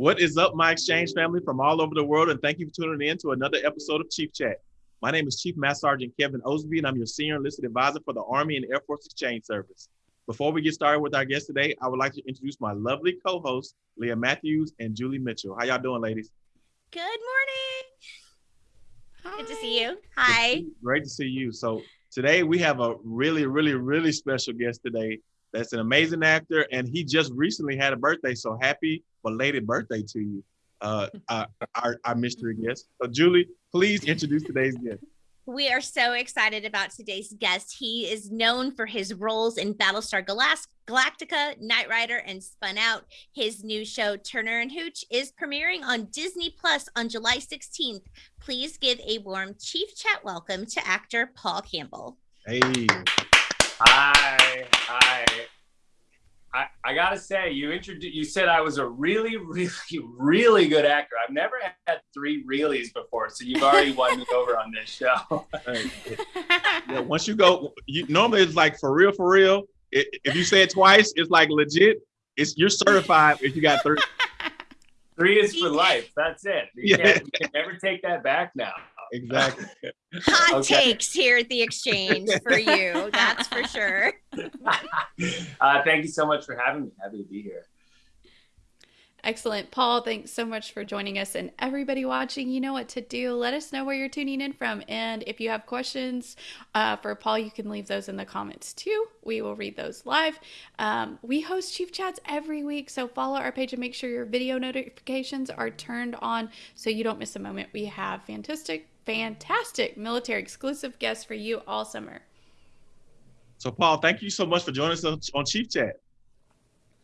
What is up, my exchange family from all over the world? And thank you for tuning in to another episode of Chief Chat. My name is Chief Master Sergeant Kevin Osby, and I'm your senior enlisted advisor for the Army and Air Force Exchange Service. Before we get started with our guest today, I would like to introduce my lovely co-hosts, Leah Matthews and Julie Mitchell. How y'all doing, ladies? Good morning. Hi. Good to see you. Hi. Great to see you. So today we have a really, really, really special guest today. That's an amazing actor, and he just recently had a birthday. So happy belated birthday to you, uh, our, our, our mystery guest. So Julie, please introduce today's guest. We are so excited about today's guest. He is known for his roles in Battlestar Galactica, Knight Rider, and Spun Out. His new show, Turner and Hooch, is premiering on Disney Plus on July 16th. Please give a warm Chief Chat welcome to actor Paul Campbell. Hey. Hi. Hi. I, I gotta say, you introduced. You said I was a really, really, really good actor. I've never had three reallys before, so you've already won me over on this show. yeah, once you go, you normally it's like for real, for real. It, if you say it twice, it's like legit. It's you're certified if you got three. Three is for life. That's it. You, yeah. can't, you can never take that back now. Exactly. Hot okay. takes here at the exchange for you. That's for sure. uh, thank you so much for having me. Happy to be here. Excellent. Paul, thanks so much for joining us. And everybody watching, you know what to do. Let us know where you're tuning in from. And if you have questions uh, for Paul, you can leave those in the comments too. We will read those live. Um, we host Chief Chats every week. So follow our page and make sure your video notifications are turned on so you don't miss a moment. We have fantastic, fantastic military exclusive guests for you all summer. So, Paul, thank you so much for joining us on Chief Chat.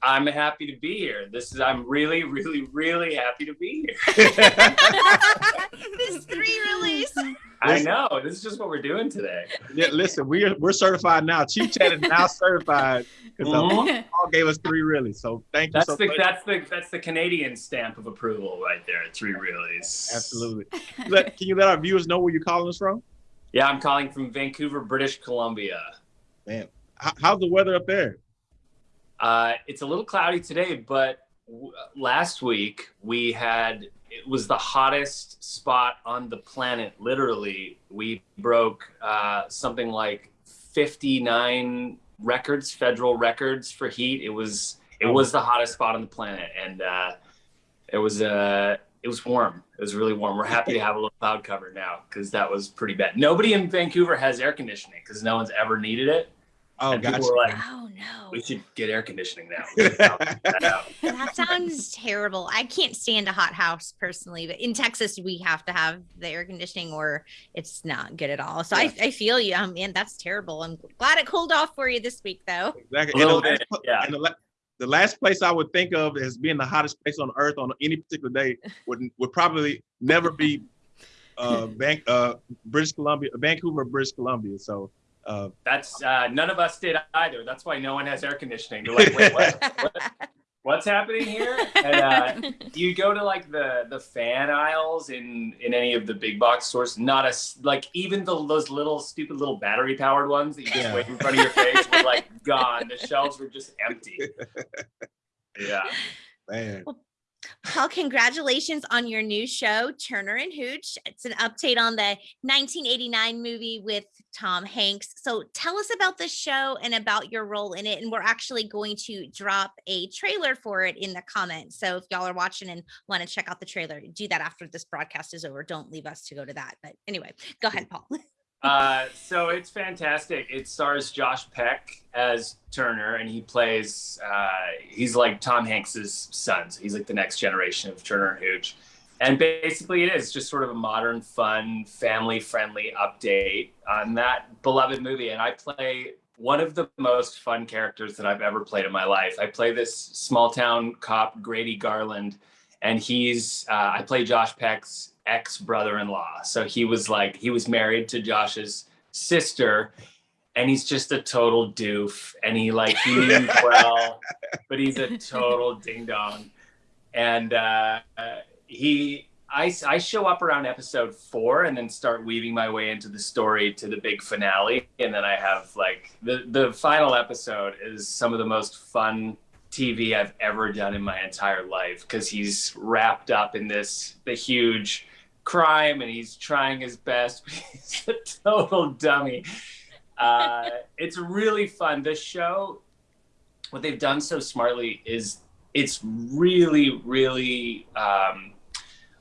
I'm happy to be here. This is I'm really, really, really happy to be here. this three release. I know. This is just what we're doing today. Yeah, listen, we're we're certified now. Chief Chat is now certified because mm-hmm. Paul gave us three reallys. So thank you. So the much. that's the that's the Canadian stamp of approval right there. Three reallys. Absolutely. Let, can you let our viewers know where you're calling us from? Yeah, I'm calling from Vancouver, British Columbia. Man, how's the weather up there? Uh, it's a little cloudy today, but last week we had it was the hottest spot on the planet. Literally, we broke uh, something like 59 records, federal records for heat. It was it was the hottest spot on the planet, and uh, it was uh, it was warm. It was really warm. We're happy to have a little cloud cover now because that was pretty bad. Nobody in Vancouver has air conditioning because no one's ever needed it. Oh, and gotcha. Like, oh no. We should get air conditioning now. that, that sounds terrible. I can't stand a hot house personally, but in Texas we have to have the air conditioning or it's not good at all. So yeah. I, I feel you. Um, man, that's terrible. I'm glad it cooled off for you this week though. Exactly. And the, last, yeah. The, the last place I would think of as being the hottest place on earth on any particular day would would probably never be uh, Bank, uh, British Columbia, Vancouver, British Columbia. So uh, That's uh, none of us did either. That's why no one has air conditioning. They're like, wait, what, what, what's happening here? And uh, you go to like the the fan aisles in in any of the big box stores. Not a like even the, those little stupid little battery powered ones that you just yeah. wait in front of your face were like gone. The shelves were just empty. Yeah. Man. Well, Paul, congratulations on your new show, Turner and Hooch. It's an update on the 1989 movie with Tom Hanks. So tell us about the show and about your role in it. And we're actually going to drop a trailer for it in the comments. So if y'all are watching and want to check out the trailer, do that after this broadcast is over. Don't leave us to go to that. But anyway, go ahead, Paul. Uh, so it's fantastic. It stars Josh Peck as Turner, and he plays. Uh, he's like Tom Hanks's son. So he's like the next generation of Turner and Hooch. And basically, it is just sort of a modern, fun, family-friendly update on that beloved movie. And I play one of the most fun characters that I've ever played in my life. I play this small-town cop, Grady Garland, and he's. Uh, I play Josh Peck's ex brother-in-law. So he was like he was married to Josh's sister and he's just a total doof and he like he means well but he's a total ding dong and uh, he I, I show up around episode four and then start weaving my way into the story to the big finale and then i have like the the final episode is some of the most fun TV I've ever done in my entire life because he's wrapped up in this the huge crime and he's trying his best. But he's a total dummy. Uh, it's really fun. The show, what they've done so smartly is it's really, really um,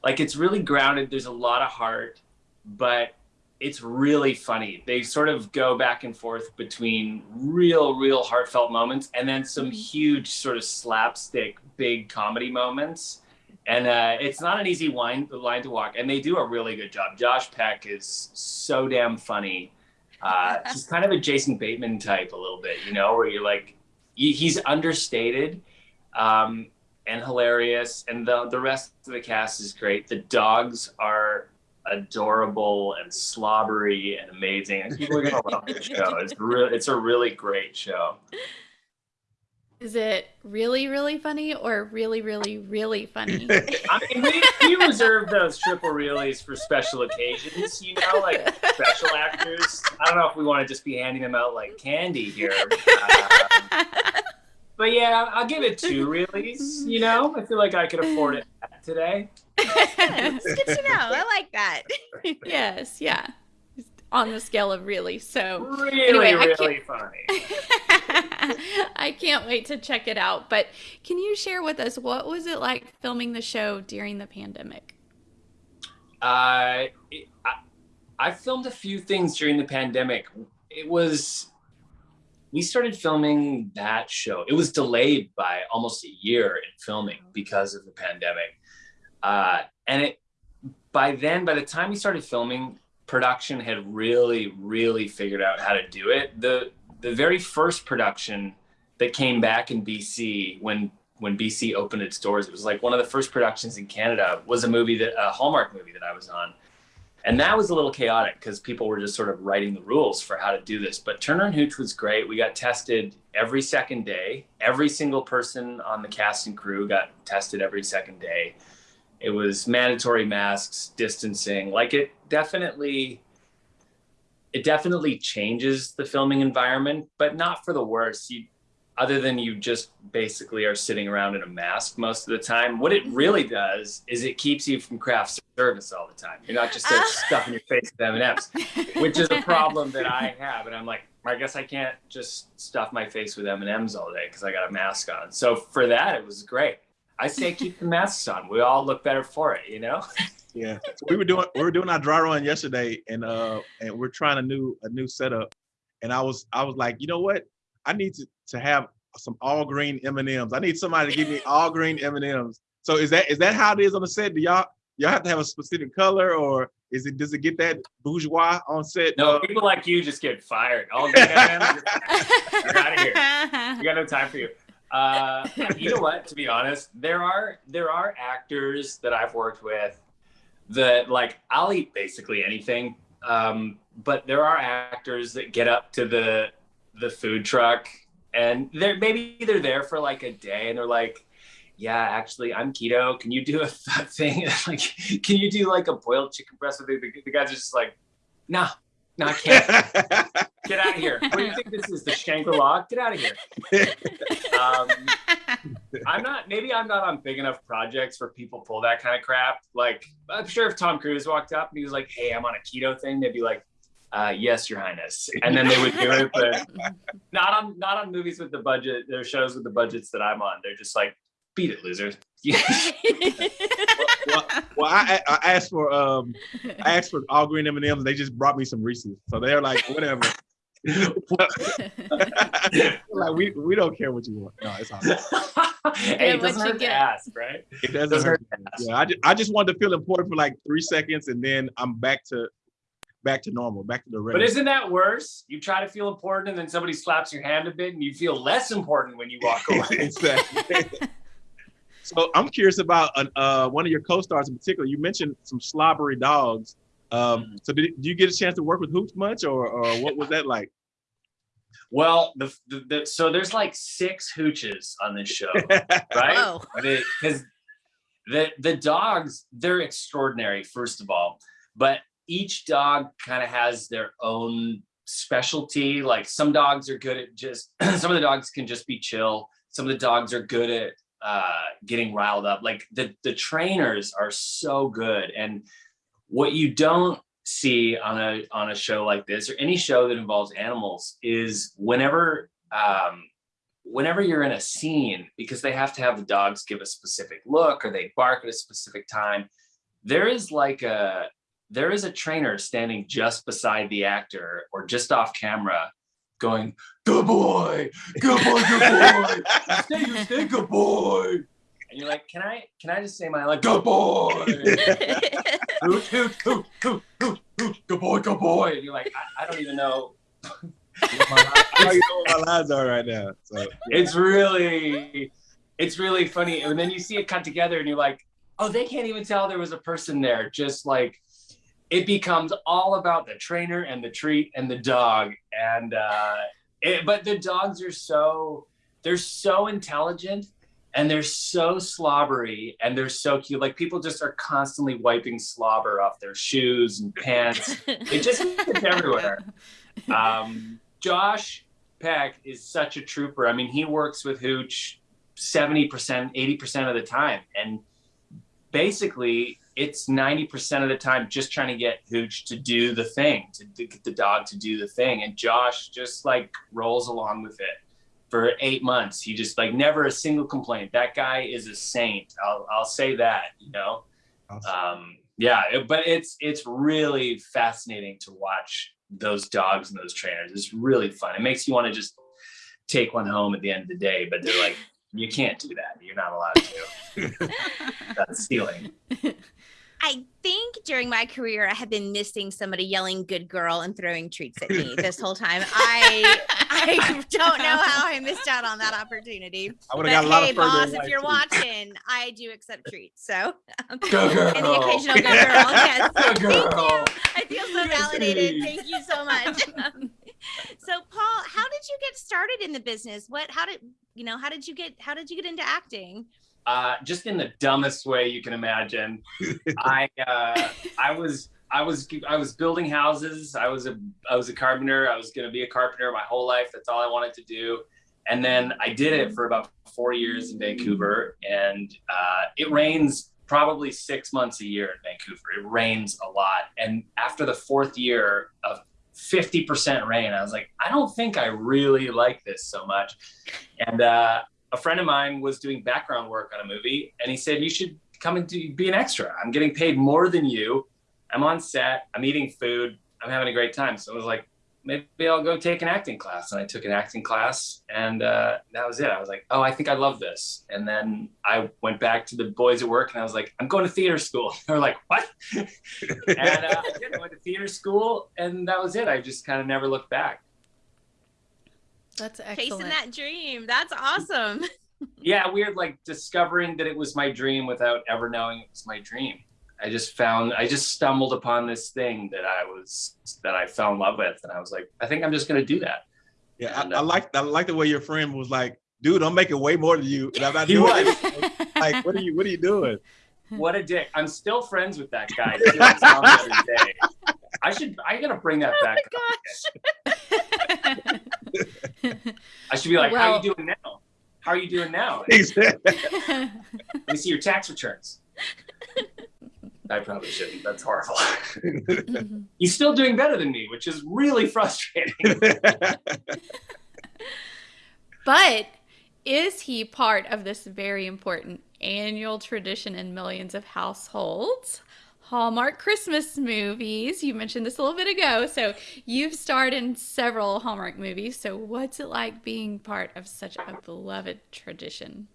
like it's really grounded. There's a lot of heart, but it's really funny. They sort of go back and forth between real, real heartfelt moments and then some huge sort of slapstick, big comedy moments. And uh, it's not an easy line, line to walk. And they do a really good job. Josh Peck is so damn funny. Uh, he's kind of a Jason Bateman type a little bit, you know, where you're like, he's understated um, and hilarious. And the, the rest of the cast is great. The dogs are adorable and slobbery and amazing. And people are gonna love this show. It's really it's a really great show. Is it really, really funny or really, really, really funny? I mean, we, we reserve those triple realies for special occasions, you know, like special actors. I don't know if we want to just be handing them out like candy here. Um, but yeah, I'll give it two realies, you know? I feel like I could afford it today. it's good to know. I like that. yes, yeah. On the scale of really. So Really, Anyway, really funny. I can't wait to check it out. But can you share with us what was it like filming the show during the pandemic? Uh, I, I filmed a few things during the pandemic. It was, we started filming that show. It was delayed by almost a year in filming because of the pandemic. Uh, and it, by then, by the time we started filming, production had really, really figured out how to do it. The, the very first production that came back in BC when when BC opened its doors. It was like one of the first productions in Canada was a movie that a Hallmark movie that I was on. And that was a little chaotic because people were just sort of writing the rules for how to do this. But Turner and Hooch was great. We got tested every second day. Every single person on the cast and crew got tested every second day. It was mandatory masks, distancing. Like it definitely it definitely changes the filming environment, but not for the worse. You other than you just basically are sitting around in a mask most of the time. What it really does is it keeps you from craft service all the time. You're not just there ah. stuffing your face with M&Ms, which is a problem that I have. And I'm like, I guess I can't just stuff my face with M&Ms all day because I got a mask on. So for that, it was great. I say keep the masks on. We all look better for it, you know? Yeah. So we were doing we were doing our dry run yesterday and uh and we're trying a new a new setup. And I was I was like, you know what? I need to to have some all green M&Ms. I need somebody to give me all green M&Ms. So is that is that how it is on the set? Do y'all y'all have to have a specific color or is it does it get that bourgeois on set? No, Uh, people like you just get fired. All green M&Ms, you're out of here. we got no time for you. Uh, you know what? To be honest, there are there are actors that I've worked with that like I'll eat basically anything. Um, but there are actors that get up to the the food truck and they're maybe they're there for like a day and they're like, yeah, actually I'm keto. Can you do a th- thing? like, can you do like a boiled chicken breast? The, the, the guys are just like, nah, no, I can't. Get out of here. What do you think this is? The Shangri-La? Get out of here. Um, I'm not, maybe I'm not on big enough projects where people pull that kind of crap. Like, I'm sure if Tom Cruise walked up and he was like, hey, I'm on a keto thing, they'd be like, uh, yes, your highness. And then they would do it, but not on, not on movies with the budget, their shows with the budgets that I'm on. They're just like, beat it, losers. well, well I, I asked for um I asked for all green M and M's. They just brought me some Reese's, so they're like whatever. like we we don't care what you want. No, it's all right. hey, it doesn't you hurt get. to ask, right? It doesn't Doesn't hurt. hurt to ask. Yeah, I just, I just wanted to feel important for like three seconds, and then I'm back to back to normal, back to the regular. But isn't that worse? You try to feel important and then somebody slaps your hand a bit and you feel less important when you walk away. exactly. So I'm curious about uh, uh, one of your co-stars in particular. You mentioned some slobbery dogs. Um, so did, did you get a chance to work with Hooch much, or, or what was that like? well, the, the, the so there's like six hooches on this show, right? Whoa. Because the the dogs they're extraordinary, first of all, but each dog kind of has their own specialty. Like some dogs are good at just some of the dogs can just be chill. some of the dogs are good at uh, getting riled up. Like the the trainers are so good, and what you don't see on a on a show like this or any show that involves animals is whenever um, whenever you're in a scene because they have to have the dogs give a specific look or they bark at a specific time there is like a there is a trainer standing just beside the actor or just off camera going good boy good boy good boy stay, stay good boy and you're like can i can i just say my like good boy hoot, hoot, hoot, hoot, hoot, hoot, good boy, good boy. And you're like, I, I don't even know. How you know what my lines are right now? So It's really, it's really funny. And then you see it cut together and you're like, oh, they can't even tell there was a person there. Just like, it becomes all about the trainer and the treat and the dog. And, uh, it, but the dogs are so, they're so intelligent and they're so slobbery and they're so cute. Like people just are constantly wiping slobber off their shoes and pants. it just gets everywhere. Um, Josh Peck is such a trooper. I mean, he works with Hooch 70%, 80% of the time. And basically, it's 90% of the time just trying to get Hooch to do the thing, to, to get the dog to do the thing. And Josh just like rolls along with it for eight months. He just like never a single complaint. That guy is a saint. I'll, I'll say that, you know? Um, yeah, it- but it's, it's really fascinating to watch those dogs and those trainers. It's really fun. It makes you want to just take one home at the end of the day, but they're like, you can't do that. You're not allowed to. That's stealing. I think during my career, I have been missing somebody yelling "good girl" and throwing treats at me this whole time. I I don't know how I missed out on that opportunity. I would have got a lot hey, of boss, if you're too. watching, I do accept treats. So um, Go girl. and the occasional good girl. Yes. Go Thank you. I feel so validated. Thank you so much. Um, so Paul, how did you get started in the business? What how did you know how did you get how did you get into acting? Uh, just in the dumbest way you can imagine. I uh, I was I was I was building houses. I was a I was a carpenter. I was going to be a carpenter my whole life. That's all I wanted to do. And then I did it for about four years in Vancouver, and uh, it rains probably six months a year in Vancouver. It rains a lot, and after the fourth year of 50% rain, I was like, I don't think I really like this so much. And uh, a friend of mine was doing background work on a movie and he said you should come and do, be an extra. I'm getting paid more than you. I'm on set. I'm eating food. I'm having a great time. So i was like maybe i'll go take an acting class. And i took an acting class and uh, that was it. I was like oh i think i love this. And then i went back to the boys at work and i was like i'm going to theater school. They were like what? And uh. I went to theater school and that was it. I just kind of never looked back That's Chasing excellent. that dream. That's awesome. yeah, weird like discovering that it was my dream without ever knowing it was my dream. I just found I just stumbled upon this thing that I was that I fell in love with and I was like, I think I'm just gonna do that. Yeah, I, I uh, like I like the way your friend was like, dude, I'm making way more than you, and I'm not He doing was. it. Like, what are you what are you doing? What a dick. I'm still friends with that guy. He was on the other day. I should I gotta bring that oh back up. I should be like, how are you doing now? How are you doing now? He Let me see your tax returns. I probably shouldn't. That's horrible. Mm-hmm. He's still doing better than me, which is really frustrating. but is he part of this very important annual tradition in millions of households? Hallmark Christmas movies. You mentioned this a little bit ago. So you've starred in several Hallmark movies. So what's it like being part of such a beloved tradition?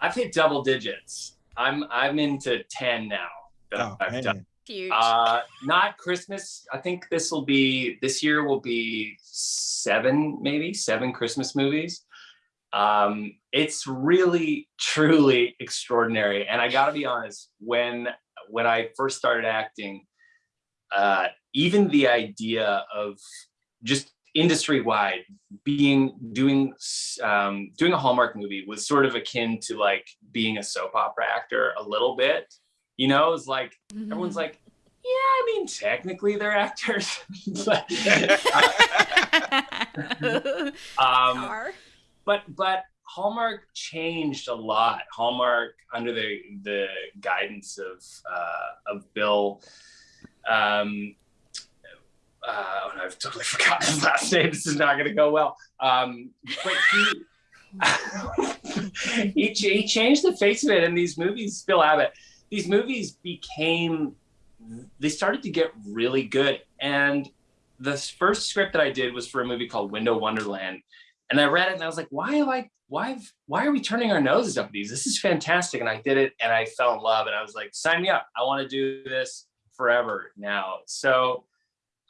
I've hit double digits. I'm I'm into ten now. that Oh, I've done. Huge. Uh, not Christmas. I think this will be this year will be seven, maybe seven Christmas movies. Um, it's really truly extraordinary, and I got to be honest. When when I first started acting, uh, even the idea of just industry wide being doing um, doing a Hallmark movie was sort of akin to like being a soap opera actor a little bit. You know, it was like everyone's like, yeah, I mean, technically they're actors. But, um, but but Hallmark changed a lot. Hallmark, under the the guidance of uh, of Bill, um, uh, oh, I've totally forgotten his last name. This is not going to go well. Um, but he, he he changed the face of it. And these movies, Bill Abbott, these movies became they started to get really good. And the first script that I did was for a movie called Window Wonderland. And I read it and I was like, why have I why why are we turning our noses up at these? This is fantastic. And I did it and I fell in love and I was like, sign me up. I want to do this forever now. So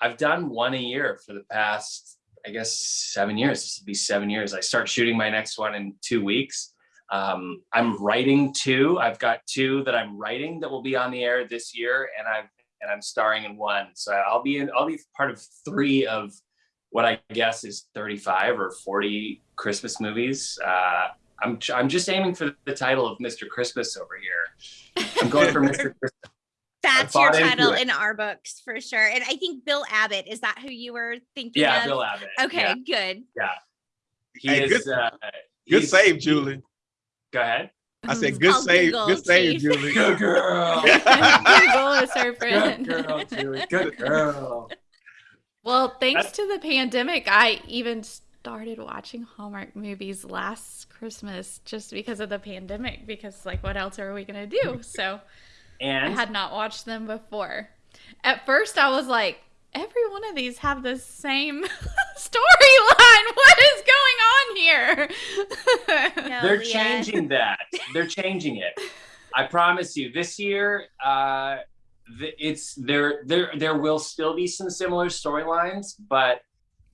I've done one a year for the past, I guess, seven years. This will be seven years. I start shooting my next one in two weeks. Um, I'm writing two. I've got two that I'm writing that will be on the air this year, and I've and I'm starring in one. So I'll be in. I'll be part of three of what I guess is 35 or 40 Christmas movies. Uh, I'm I'm just aiming for the title of Mr. Christmas over here. I'm going for Mr. Christmas. That's your title in our books for sure. And I think Bill Abbott is that who you were thinking? Yeah, of? Bill Abbott. Okay, yeah. good. Yeah, he hey, is. Good, uh, good save, Julie. Go ahead. I said, good save, Google, good save, Julie. Good girl. Google is her friend. Good girl, Julie. Good girl. Well, thanks That's... to the pandemic, I even started watching Hallmark movies last Christmas just because of the pandemic. Because, like, what else are we gonna do? So, and I had not watched them before. At first, I was like, every one of these have the same storyline. What is going on here? no, They're Leah. changing that. They're changing it. I promise you. This year, uh, it's there. There, there will still be some similar storylines, but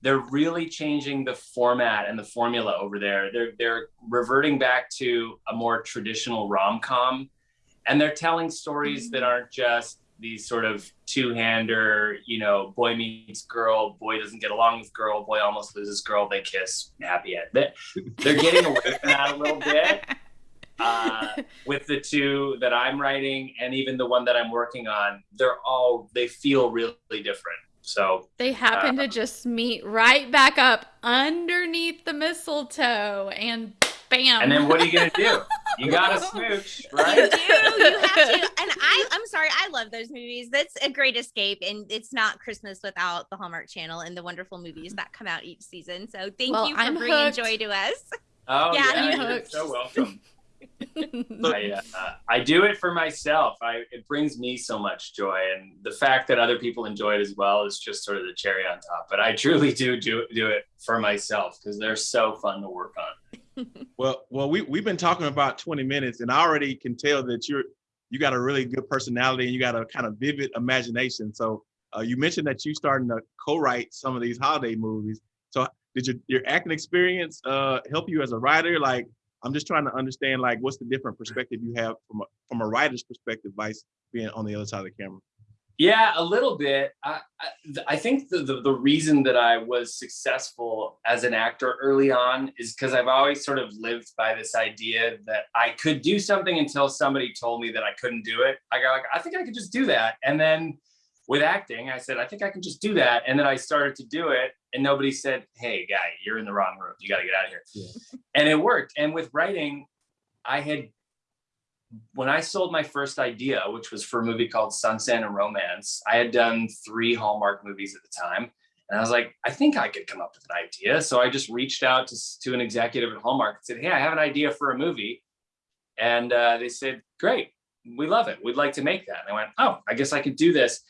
they're really changing the format and the formula over there. They're they're reverting back to a more traditional rom com, and they're telling stories that mm-hmm. aren't just these sort of two-hander, you know, boy meets girl, boy doesn't get along with girl, boy almost loses girl, they kiss, happy end. They're getting away from that a little bit. Uh, with the two that I'm writing and even the one that I'm working on, they're all they feel really different. So they happen uh, to just meet right back up underneath the mistletoe and bam. And then what are you gonna do? You gotta smooch, right? You do. You have to. And I, I'm sorry, I love those movies. That's a great escape, and it's not Christmas without the Hallmark Channel and the wonderful movies that come out each season. So thank well, you for I'm bringing hooked. joy to us. Oh yeah, yeah you're so welcome. I, uh, I do it for myself. I, it brings me so much joy, and the fact that other people enjoy it as well is just sort of the cherry on top. But I truly do do, do it for myself because they're so fun to work on. well, well, we we've been talking about 20 minutes, and I already can tell that you're you got a really good personality and you got a kind of vivid imagination. So uh, you mentioned that you starting to co-write some of these holiday movies. So did your your acting experience uh, help you as a writer? Like I'm just trying to understand like what's the different perspective you have from a, from a writer's perspective, Vice being on the other side of the camera. Yeah, a little bit. I, I, I think the, the, the reason that I was successful as an actor early on is because I've always sort of lived by this idea that I could do something until somebody told me that I couldn't do it. I got like, I think I could just do that. And then with acting, I said, I think I can just do that. And then I started to do it and nobody said, Hey guy, you're in the wrong room. You got to get out of here. Yeah. And it worked. And with writing, I had, when I sold my first idea, which was for a movie called Sunset and Romance, I had done three Hallmark movies at the time. And I was like, I think I could come up with an idea. So I just reached out to, to an executive at Hallmark and said, Hey, I have an idea for a movie. And uh, they said, Great, we love it. We'd like to make that. And I went, Oh, I guess I could do this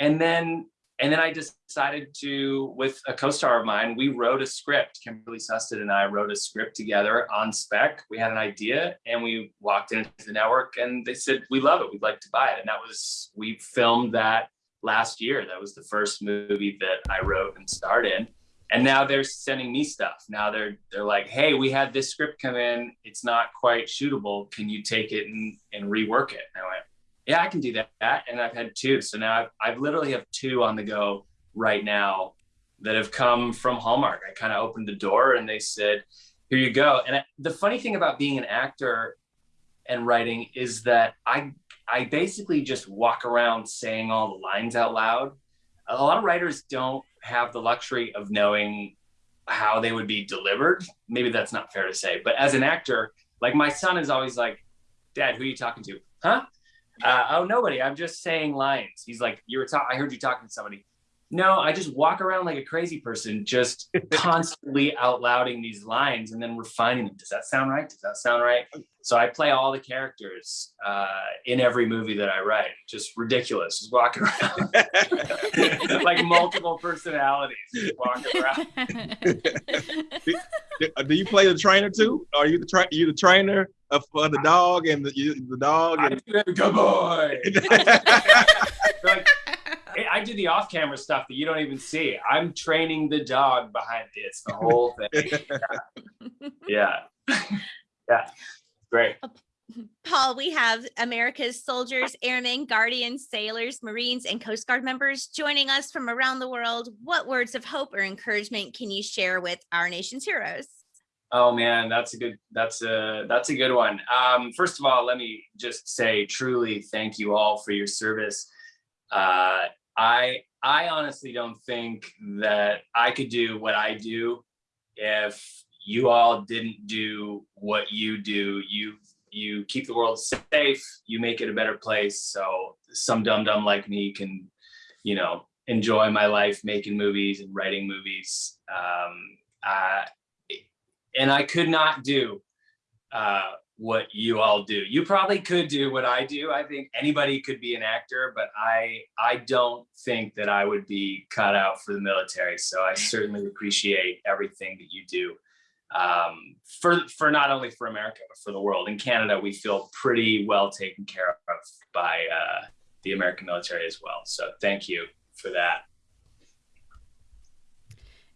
and then and then I decided to, with a co-star of mine, we wrote a script. Kimberley Sustad and I wrote a script together on spec. We had an idea and we walked into the network and they said, we love it. We'd like to buy it. And that was, we filmed that last year. That was the first movie that I wrote and starred in. And now they're sending me stuff. Now they're, they're like, hey, we had this script come in. It's not quite shootable. Can you take it and, and rework it? And I went, yeah, I can do that. And I've had two. So now I've, I've literally have two on the go right now that have come from Hallmark. I kind of opened the door and they said, here you go. And I, the funny thing about being an actor and writing is that I, I basically just walk around saying all the lines out loud. A lot of writers don't have the luxury of knowing how they would be delivered. Maybe that's not fair to say, but as an actor, like my son is always like, "Dad, who are you talking to?" Huh? Uh, oh, nobody. I'm just saying lines. He's like, "You were talking. I heard you talking to somebody." No, I just walk around like a crazy person, just constantly out louding these lines and then refining them. Does that sound right? Does that sound right? So I play all the characters uh, in every movie that I write. Just ridiculous, just walking around like multiple personalities, just walking around. Do you play the trainer too? Are you the tra- you the trainer of for the dog and the the dog? And- do good boy. Like, I do the off-camera stuff that you don't even see. I'm training the dog behind this, the whole thing. Yeah, yeah, great. Uh, Paul, we have America's soldiers, airmen, guardians, sailors, Marines, and Coast Guard members joining us from around the world. What words of hope or encouragement can you share with our nation's heroes? Oh man, that's a good that's a that's a good one. Um, first of all, let me just say truly thank you all for your service. Uh, I I honestly don't think that I could do what I do if you all didn't do what you do. You you keep the world safe, you make it a better place. So some dum dum like me can, you know, enjoy my life making movies and writing movies. Um, uh, and I could not do uh, what you all do. You probably could do what I do. I think anybody could be an actor, but I I don't think that I would be cut out for the military. So I certainly appreciate everything that you do um, for for not only for America but for the world. In Canada, we feel pretty well taken care of by uh, the American military as well. So thank you for that.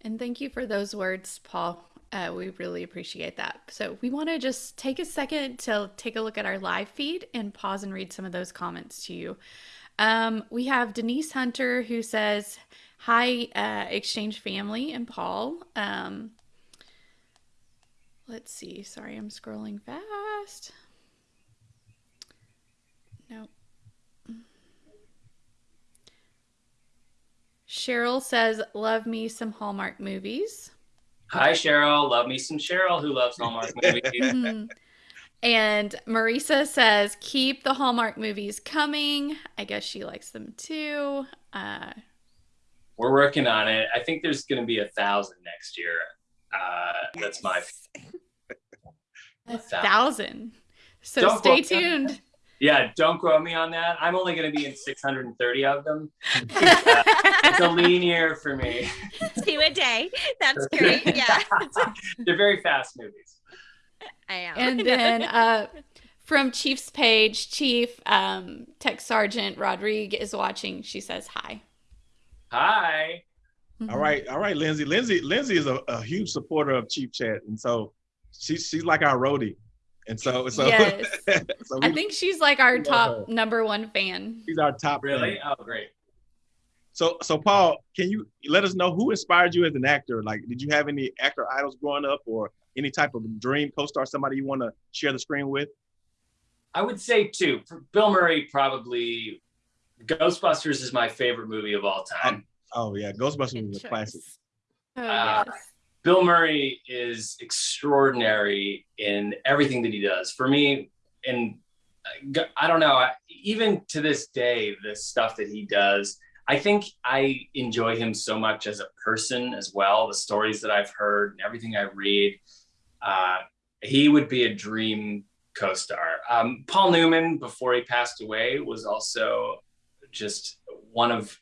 And thank you for those words, Paul. Uh, we really appreciate that. So, we want to just take a second to take a look at our live feed and pause and read some of those comments to you. Um, we have Denise Hunter who says, Hi, uh, Exchange family and Paul. Um, let's see. Sorry, I'm scrolling fast. No. Cheryl says, Love me some Hallmark movies. Hi Cheryl, love me some Cheryl who loves Hallmark movies. Mhm. and Marisa says, keep the Hallmark movies coming. I guess she likes them too. Uh, We're working on it. I think there's going to be a thousand next year. Uh, that's my a thousand. So Don't stay tuned. Yeah. Don't quote me on that. I'm only going to be in 630 of them. Uh, it's a lean year for me. Two a day. That's great. Yeah, They're very fast movies. I am. and then uh, from Chief's page, Chief um, Tech Sergeant Rodrigue is watching. She says hi. Hi. All right, all right, Lindsay. Lindsay, Lindsay is a, a huge supporter of Chief Chat, and so she's she's like our roadie, and so so, Yes. so I think she's like our top her. number one fan. she's our top. Really? fan. Oh, great. So so Paul, can you let us know who inspired you as an actor? Like, did you have any actor idols growing up, or any type of dream co-star, somebody you want to share the screen with? I would say two. Bill Murray probably. Ghostbusters is my favorite movie of all time. Oh yeah, Ghostbusters Good was a classic. choice. Oh, Uh, yes. Bill Murray is extraordinary in everything that he does. For me, and I don't know, even to this day, the stuff that he does, I think I enjoy him so much as a person as well. The stories that I've heard and everything I read, uh, he would be a dream co-star. Um, Paul Newman, before he passed away, was also just one of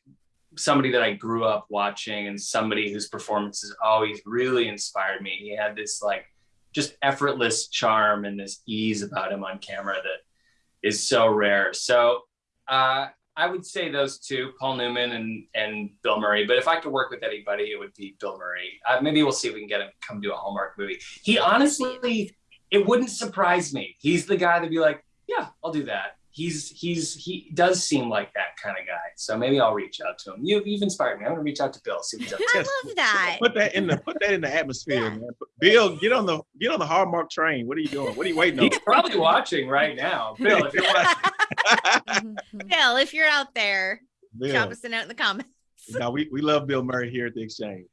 somebody that I grew up watching and somebody whose performances always really inspired me. He had this like just effortless charm and this ease about him on camera that is so rare. So uh, I would say those two, Paul Newman and and Bill Murray. But if I could work with anybody, it would be Bill Murray. Uh, maybe we'll see if we can get him to come do a Hallmark movie. He honestly, it wouldn't surprise me. He's the guy to be like, yeah, I'll do that. He's he's he does seem like that kind of guy. So maybe I'll reach out to him. You, you've inspired me. I'm gonna reach out to Bill. See what he's up to. I love that. Put that in the put that in the atmosphere, Yeah. man. Bill, get on the get on the Hallmark train. What are you doing? What are you waiting on? He's probably watching right now. Bill, if you're watching, Bill, if you're out there, drop us a note in the comments. Now we, we love Bill Murray here at the Exchange.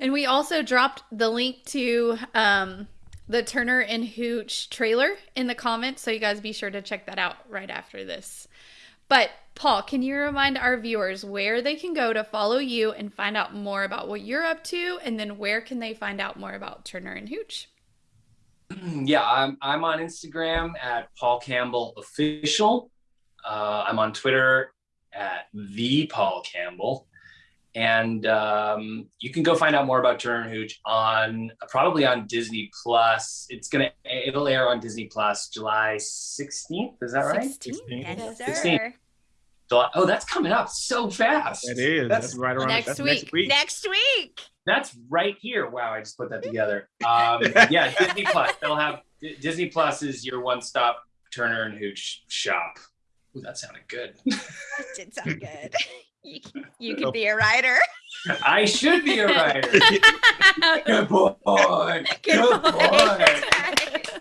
And we also dropped the link to um, the Turner and Hooch trailer in the comments, so you guys be sure to check that out right after this. But Paul, can you remind our viewers where they can go to follow you and find out more about what you're up to, and then where can they find out more about Turner and Hooch? Yeah, I'm I'm on Instagram at Paul Campbell Official. Uh, I'm on Twitter at the Paul Campbell, and um, you can go find out more about Turner and Hooch on probably on Disney Plus. It's gonna it'll air on Disney Plus July 16th. Is that right? 16? 16. Yes, 16. July, oh, that's coming up so fast. It is. That's, That's right around next that's week. next week. Next week. That's right here. Wow, I just put that together. Um, yeah, Disney Plus. They'll have Disney Plus is your one-stop Turner and Hooch shop. Ooh, that sounded good. That did sound good. You, can- you could be a writer. I should be a writer. Good boy. Good Good boy. boy.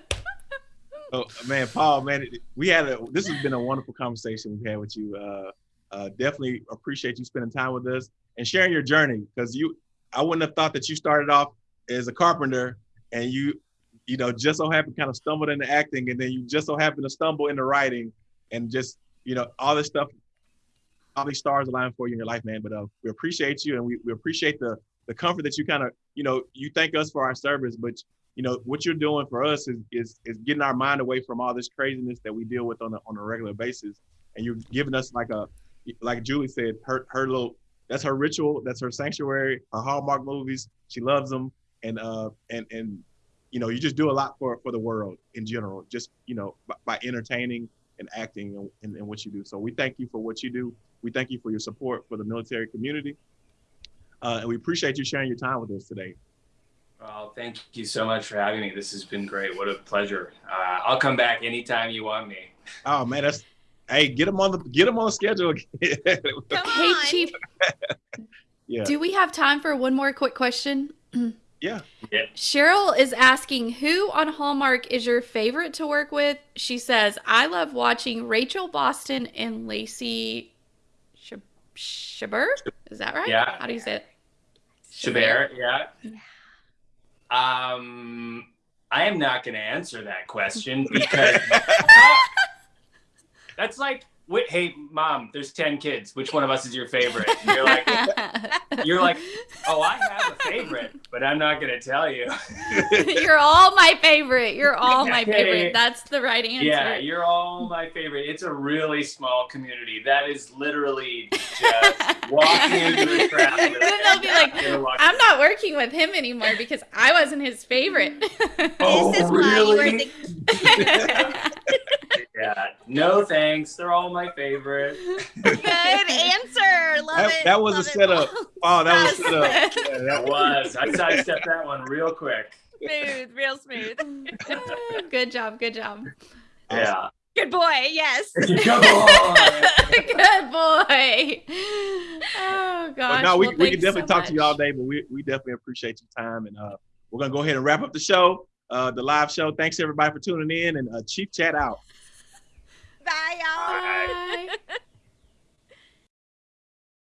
Oh man, Paul, man, we had a. This has been a wonderful conversation we've had with you. Uh, uh, definitely appreciate you spending time with us and sharing your journey because you. I wouldn't have thought that you started off as a carpenter and you, you know, just so happened kind of stumbled into acting and then you just so happened to stumble into writing and just you know all this stuff. All these stars align for you in your life, man. But uh, we appreciate you and we, we appreciate the the comfort that you kind of you know you thank us for our service, but you know what you're doing for us is is is getting our mind away from all this craziness that we deal with on a on a regular basis and you're giving us like a like julie said her her little that's her ritual that's her sanctuary her hallmark movies she loves them and uh and and you know you just do a lot for for the world in general just you know by, by entertaining and acting in, in, in what you do so we thank you for what you do we thank you for your support for the military community uh, and we appreciate you sharing your time with us today Well, thank you so much for having me. This has been great. What a pleasure. Uh, I'll come back anytime you want me. Oh man, that's hey, get them on the get them on the schedule. again. Come Hey. Chief, yeah, do we have time for one more quick question? yeah. Cheryl is asking who on Hallmark is your favorite to work with? She says, I love watching Rachel Boston and Lacey Shab- Shaber. Is that right? Yeah. How do you say it? Chabert, yeah. Um, I am not going to answer that question because that's like, wait, hey, mom, there's 10 kids. Which one of us is your favorite? And you're like, you're like, oh, I have a favorite, but I'm not going to tell you. You're all my favorite. You're all my favorite. That's the right answer. Yeah, you're all my favorite. It's a really small community. That is literally just walking into the crowd. Then they'll be like, I'm not working with him anymore because I wasn't his favorite. Oh, this is why you were really? The Yeah, no thanks. They're all my favorite. good answer. Love That- it. that was a Love it. setup. Oh, that was set up. That Yeah, That that was, was. I sidestepped that one real quick. smooth, real smooth. good job. Good job. Yeah. Good boy. Yes. Come on. good boy. Oh gosh. but no, we, Well, we can definitely so talk to you all much. day, but we, we definitely appreciate your time. And uh, we're going to go ahead and wrap up the show, uh, the live show. Thanks everybody for tuning in and uh, Chief Chat out. Bye, y'all. Bye.